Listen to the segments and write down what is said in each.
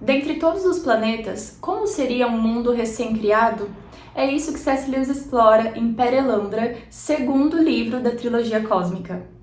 Dentre todos os planetas, como seria um mundo recém-criado? É isso que C.S. Lewis explora em Perelandra, segundo livro da trilogia cósmica.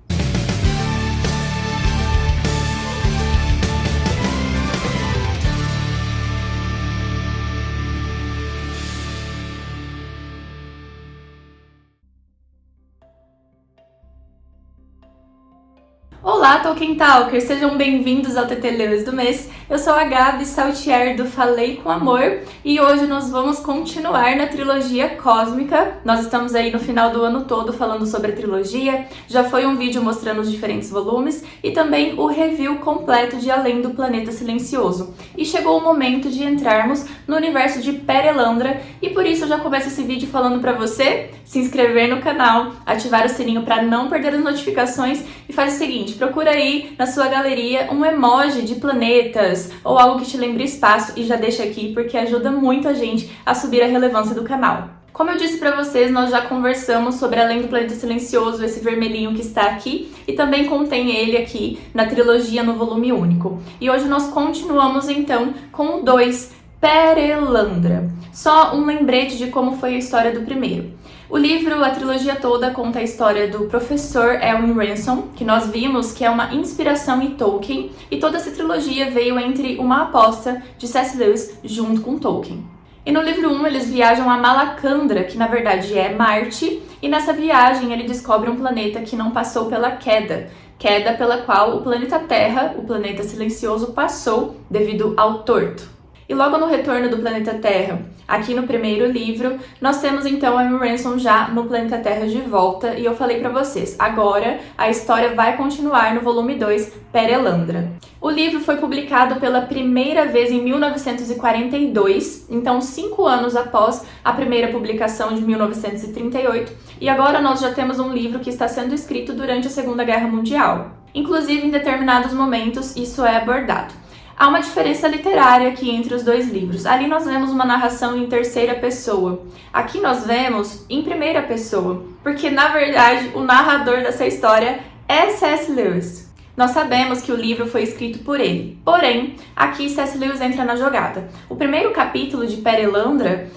Olá, Tolkien Talkers! Sejam bem-vindos ao TT Lewis do mês. Eu sou a Gabi Saltier do Falei com Amor e hoje nós vamos continuar na trilogia cósmica. Nós estamos aí no final do ano todo falando sobre a trilogia. Já foi um vídeo mostrando os diferentes volumes e também o review completo de Além do Planeta Silencioso. E chegou o momento de entrarmos no universo de Perelandra e por isso eu já começo esse vídeo falando para você se inscrever no canal, ativar o sininho para não perder as notificações e faz o seguinte, procura aí na sua galeria um emoji de planetas ou algo que te lembre espaço e já deixa aqui porque ajuda muito a gente a subir a relevância do canal. Como eu disse para vocês, nós já conversamos sobre Além do Planeta Silencioso, esse vermelhinho que está aqui, e também contém ele aqui na trilogia no volume único. E hoje nós continuamos então com o 2, Perelandra. Só um lembrete de como foi a história do primeiro. O livro, a trilogia toda, conta a história do professor Elwin Ransom, que nós vimos que é uma inspiração em Tolkien, e toda essa trilogia veio entre uma aposta de C.S. Lewis junto com Tolkien. E no livro 1 eles viajam a Malacandra, que na verdade é Marte, e nessa viagem ele descobre um planeta que não passou pela queda, queda pela qual o planeta Terra, o planeta silencioso, passou devido ao torto. E logo no retorno do planeta Terra, aqui no primeiro livro, nós temos então a Amy Ransom já no planeta Terra de volta, e eu falei para vocês, agora a história vai continuar no volume 2, Perelandra. O livro foi publicado pela primeira vez em 1942, então cinco anos após a primeira publicação de 1938, e agora nós já temos um livro que está sendo escrito durante a Segunda Guerra Mundial. Inclusive, em determinados momentos, isso é abordado. Há uma diferença literária aqui entre os dois livros. Ali nós vemos uma narração em terceira pessoa. Aqui nós vemos em primeira pessoa, porque na verdade o narrador dessa história é C.S. Lewis. Nós sabemos que o livro foi escrito por ele. Porém, aqui C.S. Lewis entra na jogada. O primeiro capítulo de Perelandra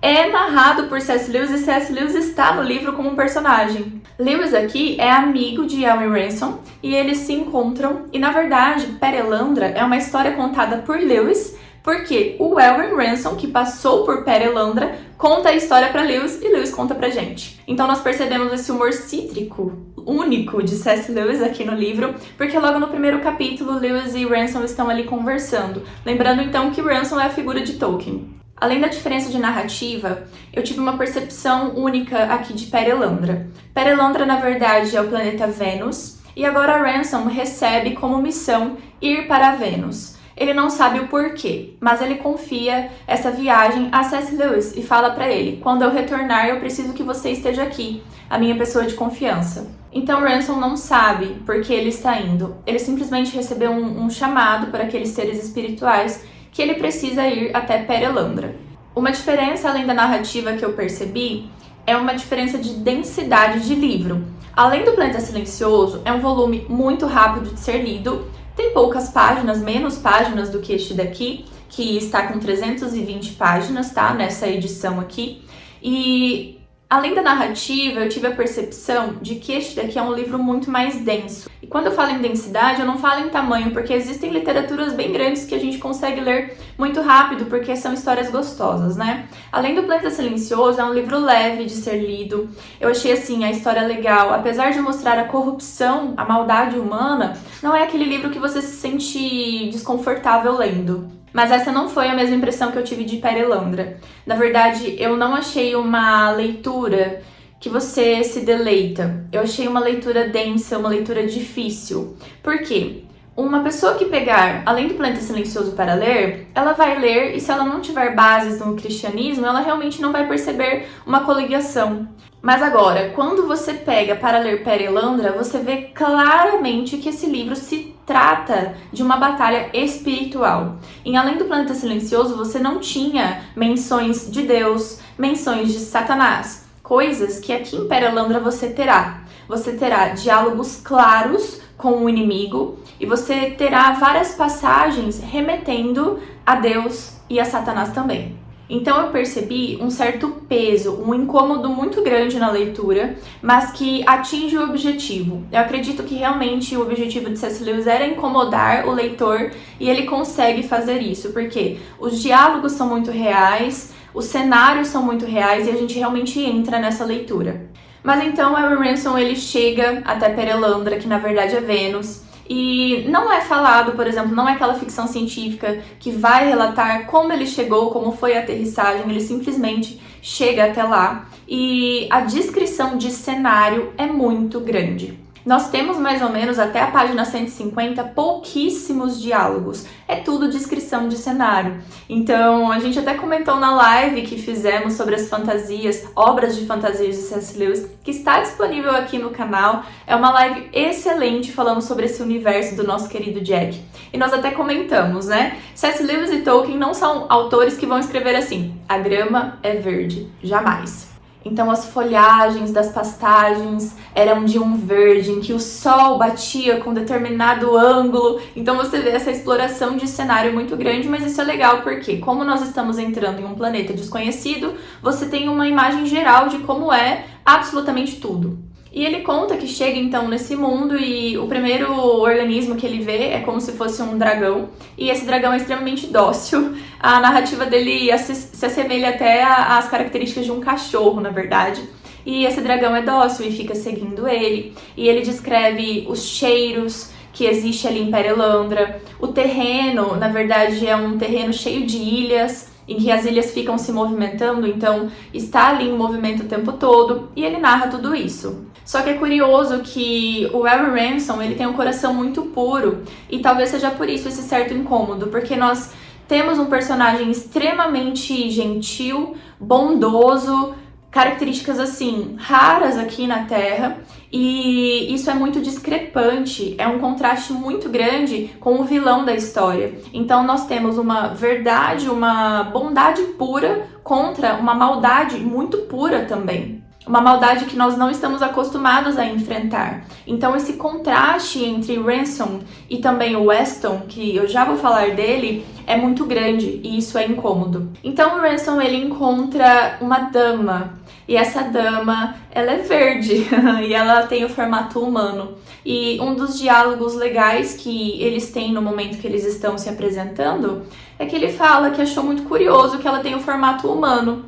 é narrado por C.S. Lewis e C.S. Lewis está no livro como um personagem. Lewis aqui é amigo de Elwin Ransom e eles se encontram e na verdade Perelandra é uma história contada por Lewis porque o Elwin Ransom, que passou por Perelandra, conta a história para Lewis e Lewis conta pra gente. Então nós percebemos esse humor cítrico único de C.S. Lewis aqui no livro, porque logo no primeiro capítulo Lewis e Ransom estão ali conversando. Lembrando então que Ransom é a figura de Tolkien. Além da diferença de narrativa, eu tive uma percepção única aqui de Perelandra. Perelandra, na verdade, é o planeta Vênus, e agora Ransom recebe como missão ir para Vênus. Ele não sabe o porquê, mas ele confia essa viagem a C.S. Lewis e fala para ele, quando eu retornar eu preciso que você esteja aqui, a minha pessoa de confiança. Então Ransom não sabe por que ele está indo, ele simplesmente recebeu um, um chamado para aqueles seres espirituais que ele precisa ir até Perelandra. Uma diferença além da narrativa que eu percebi é uma diferença de densidade de livro. Além do Planeta Silencioso, é um volume muito rápido de ser lido, tem poucas páginas, menos páginas do que este daqui, que está com 320 páginas, tá? Nessa edição aqui. E Além da narrativa, eu tive a percepção de que este daqui é um livro muito mais denso. E quando eu falo em densidade, eu não falo em tamanho, porque existem literaturas bem grandes que a gente consegue ler muito rápido, porque são histórias gostosas, né? Além do Planeta Silencioso, é um livro leve de ser lido. Eu achei, assim, a história legal. Apesar de mostrar a corrupção, a maldade humana, não é aquele livro que você se sente desconfortável lendo. Mas essa não foi a mesma impressão que eu tive de Perelandra. Na verdade, eu não achei uma leitura que você se deleita. Eu achei uma leitura densa, uma leitura difícil. Por quê? Uma pessoa que pegar Além do Planeta Silencioso para ler, ela vai ler e se ela não tiver bases no cristianismo, ela realmente não vai perceber uma coligação. Mas agora, quando você pega para ler Perelandra, você vê claramente que esse livro se trata de uma batalha espiritual. Em Além do Planeta Silencioso, você não tinha menções de Deus, menções de Satanás, coisas que aqui em Perelandra você terá. Você terá diálogos claros com o inimigo e você terá várias passagens remetendo a Deus e a Satanás também. Então eu percebi um certo peso, um incômodo muito grande na leitura, mas que atinge o objetivo. Eu acredito que realmente o objetivo de C.S. Lewis era incomodar o leitor e ele consegue fazer isso, porque os diálogos são muito reais, os cenários são muito reais e a gente realmente entra nessa leitura. Mas então o Ransom ele chega até Perelandra, que na verdade é Vênus, e não é falado, por exemplo, não é aquela ficção científica que vai relatar como ele chegou, como foi a aterrissagem, ele simplesmente chega até lá. E a descrição de cenário é muito grande. Nós temos mais ou menos até a página 150 pouquíssimos diálogos. É tudo descrição de cenário. Então, a gente até comentou na live que fizemos sobre as fantasias, obras de fantasias de C.S. Lewis, que está disponível aqui no canal. É uma live excelente falando sobre esse universo do nosso querido Jack. E nós até comentamos, né? C.S. Lewis e Tolkien não são autores que vão escrever assim: a grama é verde. Jamais. Então as folhagens das pastagens eram de um verde, em que o sol batia com determinado ângulo. Então você vê essa exploração de cenário muito grande, mas isso é legal porque, como nós estamos entrando em um planeta desconhecido, você tem uma imagem geral de como é absolutamente tudo. E ele conta que chega então nesse mundo e o primeiro organismo que ele vê é como se fosse um dragão. E esse dragão é extremamente dócil. A narrativa dele se assemelha até às características de um cachorro, na verdade. E esse dragão é dócil e fica seguindo ele. E ele descreve os cheiros que existe ali em Perelandra. O terreno, na verdade, é um terreno cheio de ilhas em que as ilhas ficam se movimentando, então está ali em movimento o tempo todo, e ele narra tudo isso. Só que é curioso que o Harry Ransom, ele tem um coração muito puro, e talvez seja por isso esse certo incômodo, porque nós temos um personagem extremamente gentil, bondoso, características assim raras aqui na Terra e isso é muito discrepante, é um contraste muito grande com o vilão da história. Então nós temos uma verdade, uma bondade pura contra uma maldade muito pura também uma maldade que nós não estamos acostumados a enfrentar. Então esse contraste entre Ransom e também o Weston, que eu já vou falar dele, é muito grande e isso é incômodo. Então o Ransom ele encontra uma dama e essa dama, ela é verde e ela tem o formato humano. E um dos diálogos legais que eles têm no momento que eles estão se apresentando é que ele fala que achou muito curioso que ela tem o formato humano.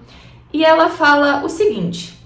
E ela fala o seguinte: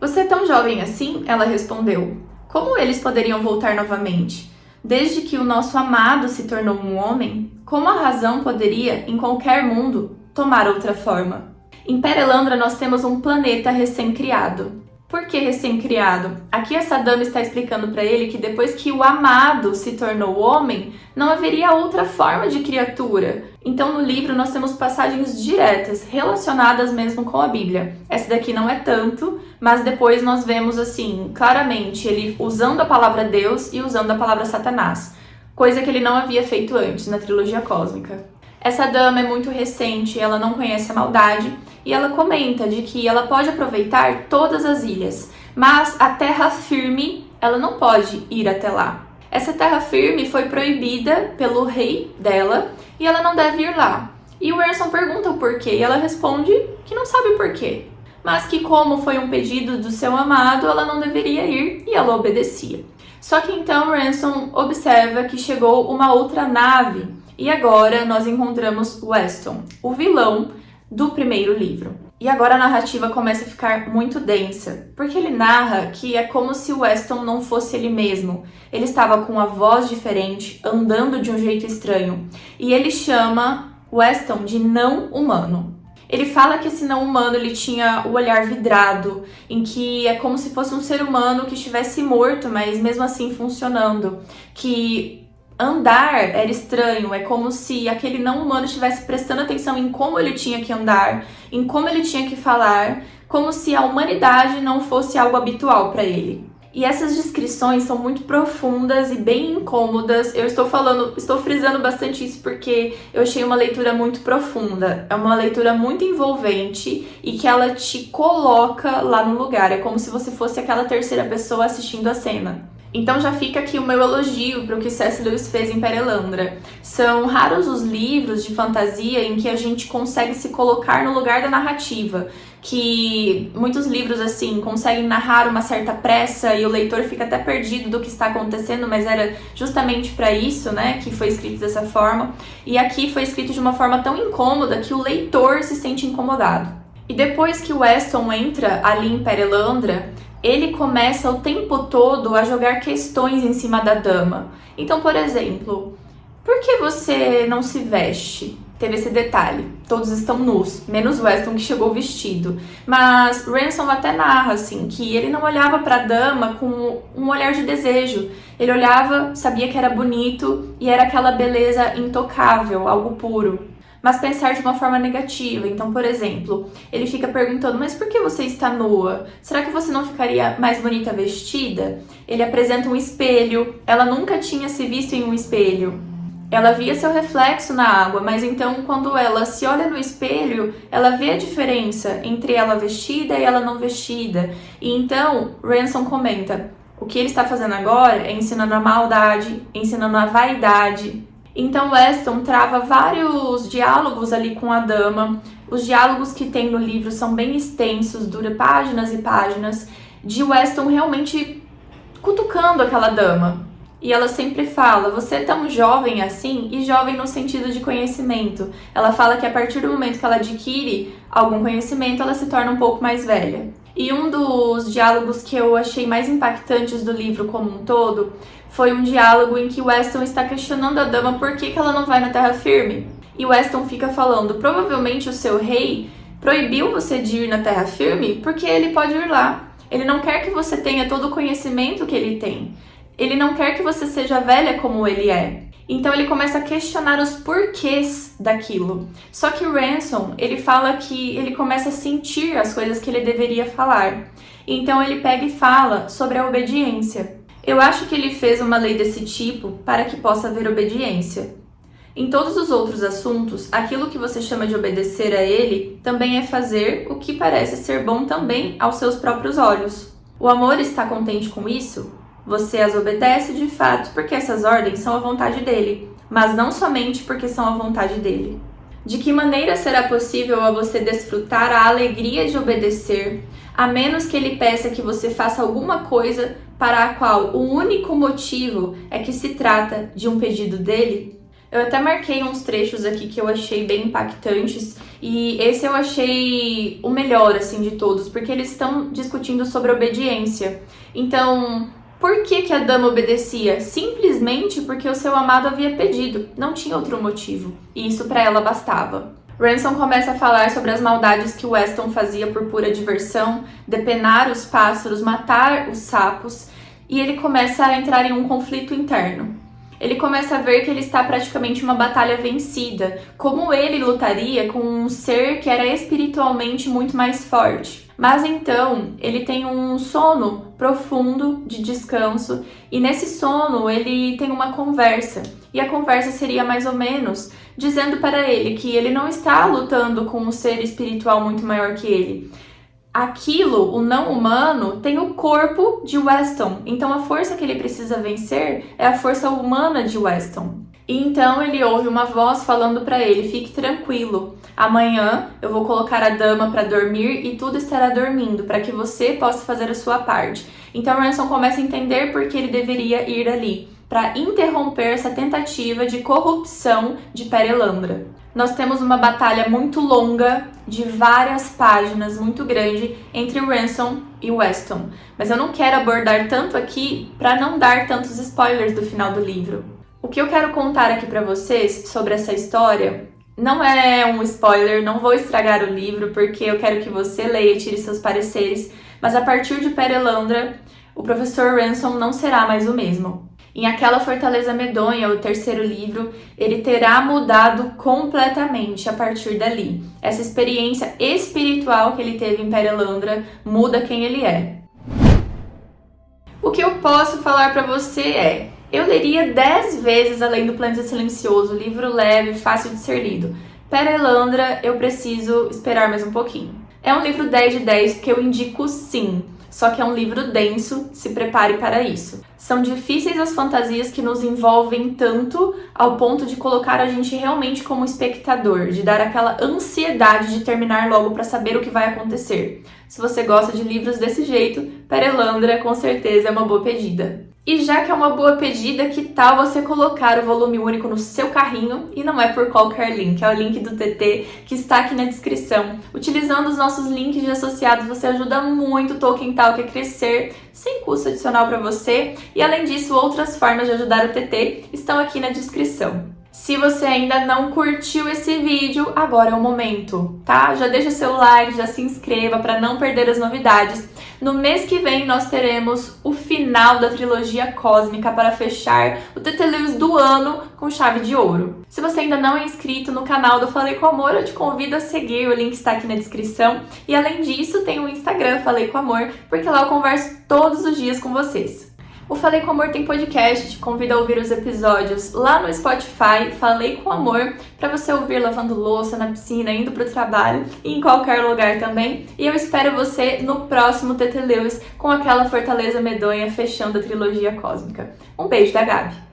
você é tão jovem assim? Ela respondeu. Como eles poderiam voltar novamente? Desde que o nosso amado se tornou um homem, como a razão poderia, em qualquer mundo, tomar outra forma? Em Perelandra nós temos um planeta recém-criado. Por que recém-criado? Aqui essa dama está explicando para ele que depois que o amado se tornou homem, não haveria outra forma de criatura. Então no livro nós temos passagens diretas, relacionadas mesmo com a Bíblia. Essa daqui não é tanto, mas depois nós vemos assim, claramente, ele usando a palavra Deus e usando a palavra Satanás, coisa que ele não havia feito antes na trilogia cósmica. Essa dama é muito recente, ela não conhece a maldade e ela comenta de que ela pode aproveitar todas as ilhas, mas a terra firme ela não pode ir até lá. Essa terra firme foi proibida pelo rei dela e ela não deve ir lá. E o Erson pergunta o porquê e ela responde que não sabe o porquê, mas que como foi um pedido do seu amado, ela não deveria ir e ela obedecia. Só que então Ransom observa que chegou uma outra nave e agora nós encontramos Weston, o vilão do primeiro livro. E agora a narrativa começa a ficar muito densa, porque ele narra que é como se Weston não fosse ele mesmo. Ele estava com uma voz diferente, andando de um jeito estranho, e ele chama Weston de não humano. Ele fala que esse não humano ele tinha o olhar vidrado, em que é como se fosse um ser humano que estivesse morto, mas mesmo assim funcionando, que andar era estranho, é como se aquele não humano estivesse prestando atenção em como ele tinha que andar, em como ele tinha que falar, como se a humanidade não fosse algo habitual para ele. E essas descrições são muito profundas e bem incômodas. Eu estou falando, estou frisando bastante isso porque eu achei uma leitura muito profunda. É uma leitura muito envolvente e que ela te coloca lá no lugar. É como se você fosse aquela terceira pessoa assistindo a cena. Então já fica aqui o meu elogio para o que C.S. Lewis fez em Perelandra. São raros os livros de fantasia em que a gente consegue se colocar no lugar da narrativa, que muitos livros assim conseguem narrar uma certa pressa e o leitor fica até perdido do que está acontecendo, mas era justamente para isso, né, que foi escrito dessa forma. E aqui foi escrito de uma forma tão incômoda que o leitor se sente incomodado. E depois que o Weston entra ali em Perelandra, ele começa o tempo todo a jogar questões em cima da dama. Então, por exemplo, por que você não se veste? Teve esse detalhe. Todos estão nus, menos Weston que chegou vestido. Mas Ransom até narra assim que ele não olhava para a dama com um olhar de desejo. Ele olhava, sabia que era bonito e era aquela beleza intocável, algo puro mas pensar de uma forma negativa. Então, por exemplo, ele fica perguntando: Mas por que você está nua? Será que você não ficaria mais bonita vestida? Ele apresenta um espelho. Ela nunca tinha se visto em um espelho. Ela via seu reflexo na água, mas então quando ela se olha no espelho, ela vê a diferença entre ela vestida e ela não vestida. E então Ransom comenta: o que ele está fazendo agora é ensinando a maldade, ensinando a vaidade, então Weston trava vários diálogos ali com a dama. Os diálogos que tem no livro são bem extensos, dura páginas e páginas, de Weston realmente cutucando aquela dama. E ela sempre fala: Você é tão jovem assim, e jovem no sentido de conhecimento. Ela fala que a partir do momento que ela adquire algum conhecimento, ela se torna um pouco mais velha. E um dos diálogos que eu achei mais impactantes do livro como um todo foi um diálogo em que Weston está questionando a dama por que, que ela não vai na terra firme. E Weston fica falando: provavelmente o seu rei proibiu você de ir na terra firme porque ele pode ir lá. Ele não quer que você tenha todo o conhecimento que ele tem. Ele não quer que você seja velha como ele é. Então ele começa a questionar os porquês daquilo. Só que Ransom, ele fala que ele começa a sentir as coisas que ele deveria falar. Então ele pega e fala sobre a obediência. Eu acho que ele fez uma lei desse tipo para que possa haver obediência. Em todos os outros assuntos, aquilo que você chama de obedecer a ele também é fazer o que parece ser bom também aos seus próprios olhos. O amor está contente com isso? Você as obedece de fato porque essas ordens são a vontade dele, mas não somente porque são a vontade dele. De que maneira será possível a você desfrutar a alegria de obedecer, a menos que ele peça que você faça alguma coisa para a qual o único motivo é que se trata de um pedido dele? Eu até marquei uns trechos aqui que eu achei bem impactantes e esse eu achei o melhor assim de todos, porque eles estão discutindo sobre obediência. Então, por que, que a dama obedecia? Simplesmente porque o seu amado havia pedido, não tinha outro motivo, e isso para ela bastava. Ransom começa a falar sobre as maldades que Weston fazia por pura diversão, depenar os pássaros, matar os sapos, e ele começa a entrar em um conflito interno. Ele começa a ver que ele está praticamente uma batalha vencida, como ele lutaria com um ser que era espiritualmente muito mais forte. Mas então ele tem um sono profundo de descanso e nesse sono ele tem uma conversa. E a conversa seria mais ou menos dizendo para ele que ele não está lutando com um ser espiritual muito maior que ele. Aquilo, o não humano, tem o corpo de Weston. Então a força que ele precisa vencer é a força humana de Weston. E então ele ouve uma voz falando para ele: "Fique tranquilo. Amanhã eu vou colocar a dama para dormir e tudo estará dormindo para que você possa fazer a sua parte." Então Ransom começa a entender por que ele deveria ir ali para interromper essa tentativa de corrupção de Perelandra. Nós temos uma batalha muito longa, de várias páginas, muito grande, entre Ransom e Weston. Mas eu não quero abordar tanto aqui para não dar tantos spoilers do final do livro. O que eu quero contar aqui para vocês sobre essa história não é um spoiler, não vou estragar o livro porque eu quero que você leia e tire seus pareceres, mas a partir de Perelandra, o professor Ransom não será mais o mesmo. Em Aquela Fortaleza Medonha, o terceiro livro, ele terá mudado completamente a partir dali. Essa experiência espiritual que ele teve em Perelandra muda quem ele é. O que eu posso falar para você é: eu leria 10 vezes Além do Planeta Silencioso, livro leve, fácil de ser lido. Perelandra, eu preciso esperar mais um pouquinho. É um livro 10 de 10 que eu indico sim só que é um livro denso, se prepare para isso. São difíceis as fantasias que nos envolvem tanto ao ponto de colocar a gente realmente como espectador, de dar aquela ansiedade de terminar logo para saber o que vai acontecer. Se você gosta de livros desse jeito, Perelandra com certeza é uma boa pedida. E já que é uma boa pedida, que tal você colocar o volume único no seu carrinho e não é por qualquer link, é o link do TT que está aqui na descrição. Utilizando os nossos links de associados, você ajuda muito o Tolkien Talk a crescer sem custo adicional para você. E além disso, outras formas de ajudar o TT estão aqui na descrição. Se você ainda não curtiu esse vídeo, agora é o momento, tá? Já deixa seu like, já se inscreva para não perder as novidades. No mês que vem nós teremos o final da trilogia cósmica para fechar o TT Lewis do ano com chave de ouro. Se você ainda não é inscrito no canal do Falei com Amor, eu te convido a seguir, o link está aqui na descrição. E além disso, tem o Instagram Falei com Amor, porque lá eu converso todos os dias com vocês. O Falei com Amor tem podcast, te convido a ouvir os episódios lá no Spotify, Falei com Amor, para você ouvir lavando louça, na piscina, indo pro trabalho e em qualquer lugar também. E eu espero você no próximo TT Lewis com aquela fortaleza medonha fechando a trilogia cósmica. Um beijo da Gabi!